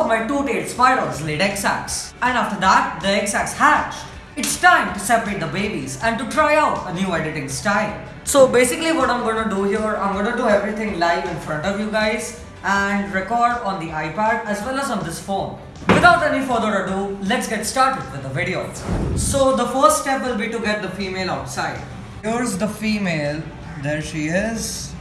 of my two-tailed spiders laid egg sacs. And after that, the egg sacs hatched. It's time to separate the babies and to try out a new editing style. So basically what I'm gonna do here, I'm gonna do everything live in front of you guys and record on the iPad as well as on this phone. Without any further ado, let's get started with the video. So the first step will be to get the female outside. Here's the female, there she is.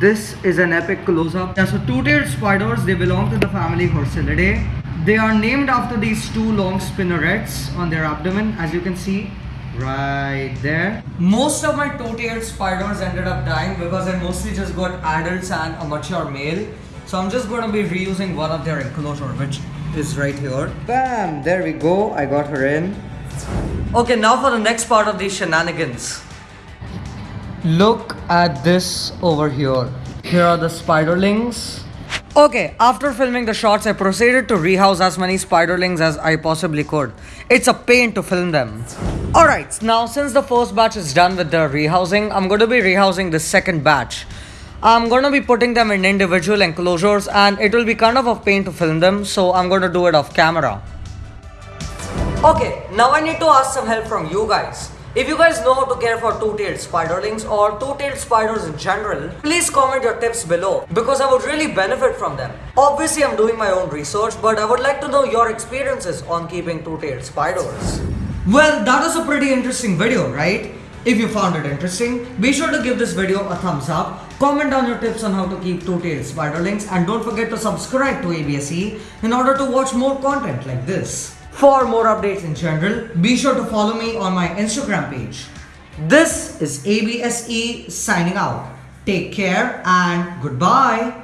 This is an epic close-up. Yeah, so two-tailed spiders, they belong to the family Hersiliidae. They are named after these two long spinnerets on their abdomen, as you can see right there. Most of my two-tailed spiders ended up dying because I mostly just got adults and a mature male. So I'm just going to be reusing one of their enclosure, which is right here. Bam! There we go. I got her in. Okay, now for the next part of these shenanigans. Look at this over here. Here are the spiderlings. Okay, after filming the shots, I proceeded to rehouse as many spiderlings as I possibly could. It's a pain to film them. Alright, now since the first batch is done with the rehousing, I'm going to be rehousing the second batch. I'm going to be putting them in individual enclosures and it will be kind of a pain to film them, so I'm going to do it off camera. Okay, now I need to ask some help from you guys. If you guys know how to care for two-tailed spiderlings or two-tailed spiders in general, please comment your tips below because I would really benefit from them. Obviously, I'm doing my own research, but I would like to know your experiences on keeping two-tailed spiders. Well, that was a pretty interesting video, right? If you found it interesting, be sure to give this video a thumbs up, comment down your tips on how to keep two-tailed spiderlings and don't forget to subscribe to ABSE in order to watch more content like this. For more updates in general, be sure to follow me on my Instagram page. This is ABSE signing out. Take care and goodbye.